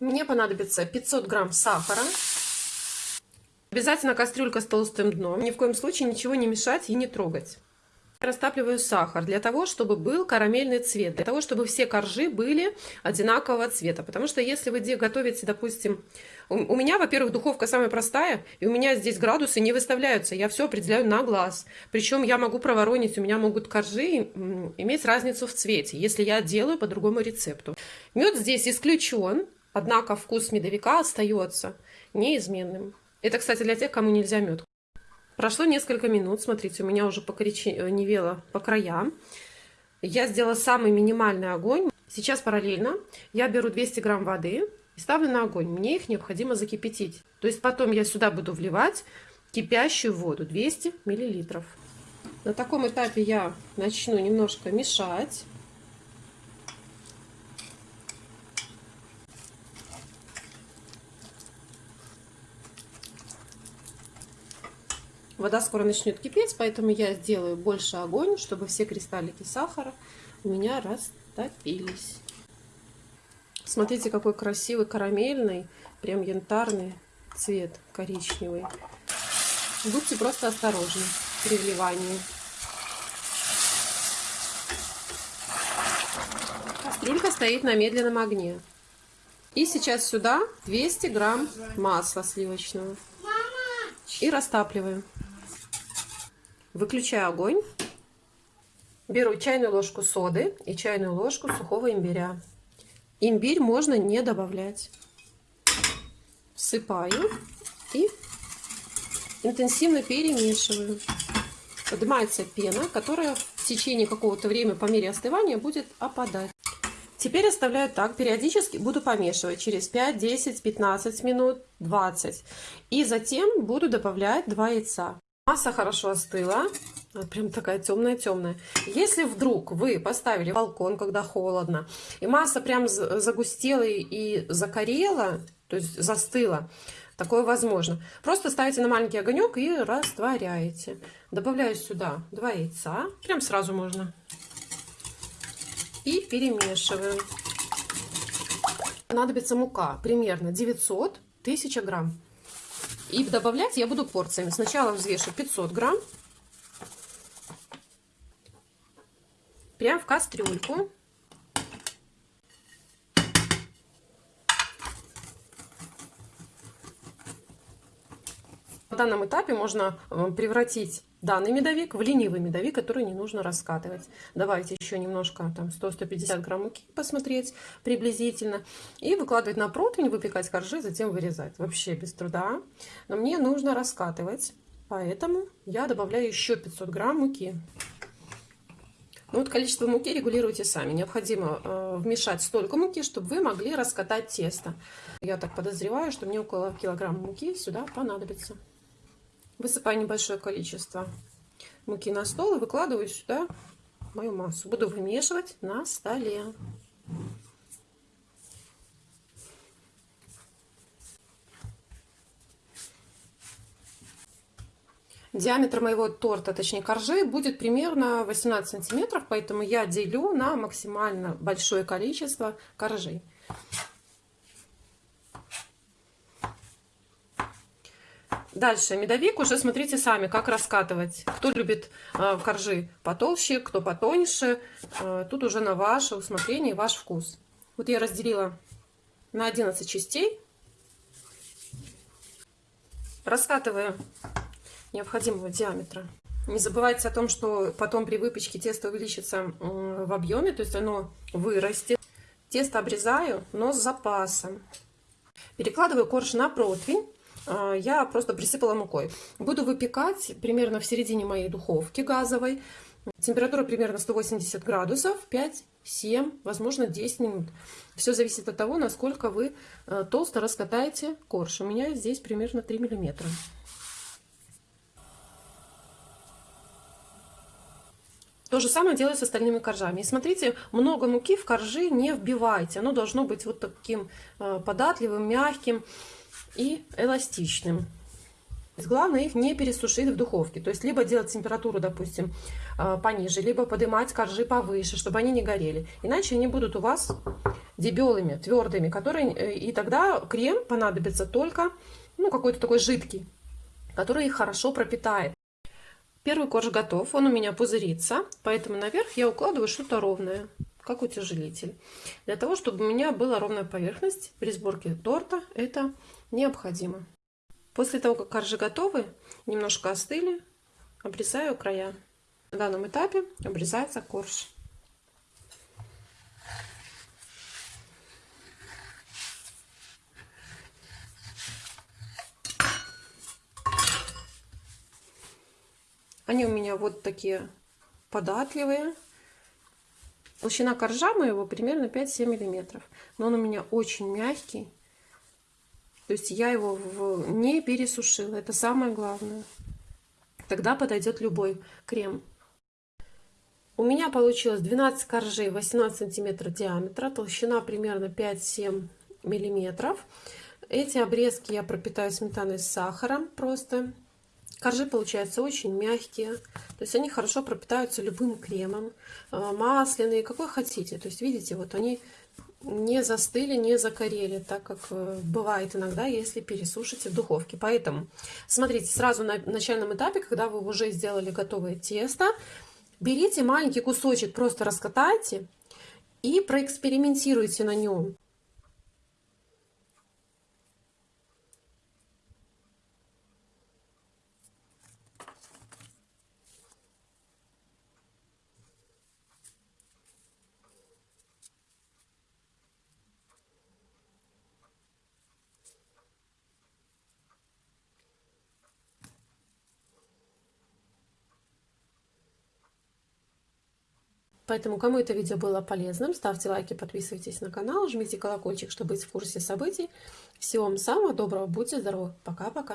Мне понадобится 500 грамм сахара. Обязательно кастрюлька с толстым дном. Ни в коем случае ничего не мешать и не трогать. Растапливаю сахар для того, чтобы был карамельный цвет, для того, чтобы все коржи были одинакового цвета. Потому что если вы готовите, допустим, у меня, во-первых, духовка самая простая, и у меня здесь градусы не выставляются, я все определяю на глаз. Причем я могу проворонить, у меня могут коржи иметь разницу в цвете, если я делаю по другому рецепту. Мед здесь исключен, однако вкус медовика остается неизменным. Это, кстати, для тех, кому нельзя мед. Прошло несколько минут, смотрите, у меня уже покоричневело по краям. Я сделала самый минимальный огонь. Сейчас параллельно я беру 200 грамм воды и ставлю на огонь. Мне их необходимо закипятить. То есть потом я сюда буду вливать кипящую воду 200 миллилитров. На таком этапе я начну немножко мешать. Вода скоро начнет кипеть, поэтому я сделаю больше огонь, чтобы все кристаллики сахара у меня растопились. Смотрите, какой красивый карамельный, прям янтарный цвет коричневый. Будьте просто осторожны при вливании. Кастрюлька стоит на медленном огне. И сейчас сюда 200 грамм масла сливочного. И растапливаем. Выключаю огонь. Беру чайную ложку соды и чайную ложку сухого имбиря. Имбирь можно не добавлять. Всыпаю и интенсивно перемешиваю. Поднимается пена, которая в течение какого-то времени по мере остывания будет опадать. Теперь оставляю так, периодически буду помешивать через 5, 10, 15 минут, 20. И затем буду добавлять 2 яйца. Масса хорошо остыла. Прям такая темная-темная. Если вдруг вы поставили балкон, когда холодно, и масса прям загустела и загорела, то есть застыла, такое возможно. Просто ставите на маленький огонек и растворяете. Добавляю сюда два яйца. Прям сразу можно. И перемешиваю. Понадобится мука примерно 900 1000 грамм. И добавлять я буду порциями. Сначала взвешу 500 грамм. Прям в кастрюльку. На данном этапе можно э, превратить данный медовик в ленивый медовик, который не нужно раскатывать. Давайте еще немножко, там 100-150 грамм муки посмотреть приблизительно. И выкладывать на противень, выпекать коржи, затем вырезать. Вообще без труда. Но мне нужно раскатывать, поэтому я добавляю еще 500 грамм муки. Ну вот количество муки регулируйте сами. Необходимо э, вмешать столько муки, чтобы вы могли раскатать тесто. Я так подозреваю, что мне около килограмма муки сюда понадобится. Высыпаю небольшое количество муки на стол и выкладываю сюда мою массу. Буду вымешивать на столе. Диаметр моего торта, точнее коржей, будет примерно 18 сантиметров, поэтому я делю на максимально большое количество коржей. Дальше, медовик уже смотрите сами, как раскатывать. Кто любит э, коржи потолще, кто потоньше. Э, тут уже на ваше усмотрение, ваш вкус. Вот я разделила на 11 частей. Раскатываю необходимого диаметра. Не забывайте о том, что потом при выпечке тесто увеличится в объеме, то есть оно вырастет. Тесто обрезаю, но с запасом. Перекладываю корж на противень я просто присыпала мукой. Буду выпекать примерно в середине моей духовки газовой. Температура примерно 180 градусов, 5-7, возможно 10 минут. Все зависит от того, насколько вы э, толсто раскатаете корж. У меня здесь примерно 3 миллиметра. То же самое делаю с остальными коржами. И смотрите, много муки в коржи не вбивайте. Оно должно быть вот таким э, податливым, мягким и эластичным. Главное их не пересушить в духовке. То есть либо делать температуру, допустим, э, пониже, либо поднимать коржи повыше, чтобы они не горели. Иначе они будут у вас дебелыми, твердыми, которые, э, и тогда крем понадобится только ну, какой-то такой жидкий, который их хорошо пропитает. Первый корж готов, он у меня пузырится, поэтому наверх я укладываю что-то ровное, как утяжелитель. Для того, чтобы у меня была ровная поверхность при сборке торта, это необходимо. После того, как коржи готовы, немножко остыли, обрезаю края. На данном этапе обрезается корж. Они у меня вот такие податливые. Толщина коржа моего примерно 5-7 миллиметров. Но он у меня очень мягкий. То есть я его в... не пересушила. Это самое главное. Тогда подойдет любой крем. У меня получилось 12 коржей 18 сантиметров диаметра. Толщина примерно 5-7 миллиметров. Эти обрезки я пропитаю сметаной с сахаром просто. Коржи получаются очень мягкие, то есть они хорошо пропитаются любым кремом, э, масляные, какой хотите. То есть видите, вот они не застыли, не закорели, так как э, бывает иногда, если пересушите в духовке. Поэтому смотрите, сразу на начальном этапе, когда вы уже сделали готовое тесто, берите маленький кусочек, просто раскатайте и проэкспериментируйте на нем. Поэтому, кому это видео было полезным, ставьте лайки, подписывайтесь на канал, жмите колокольчик, чтобы быть в курсе событий. Всего вам самого доброго, будьте здоровы, пока-пока.